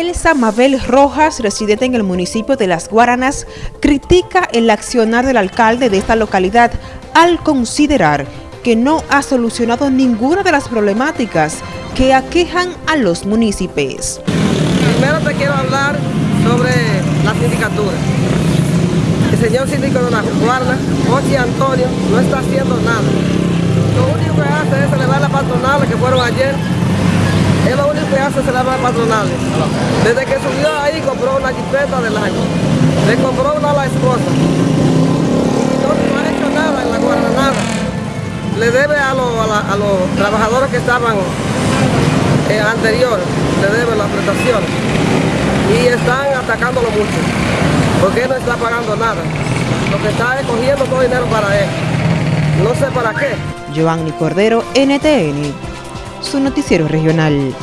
Elsa Mabel Rojas, residente en el municipio de Las Guaranas, critica el accionar del alcalde de esta localidad al considerar que no ha solucionado ninguna de las problemáticas que aquejan a los municipios. Primero te quiero hablar sobre la sindicatura. El señor síndico de Las Guaranas, José Antonio, no está haciendo nada. Lo único que hace es celebrar las patronales que fueron ayer es lo único que hace celebrar patronales. Desde que subió ahí compró una jipeta del año. Le compró una a la esposa. No, no ha hecho nada en la guarda, Le debe a, los trabajadores que estaban eh, anteriores, le debe las prestaciones. Y están atacándolo mucho. Porque él no está pagando nada. Lo que está es cogiendo todo dinero para él. No sé para qué. Giovanni Cordero, NTN su noticiero regional.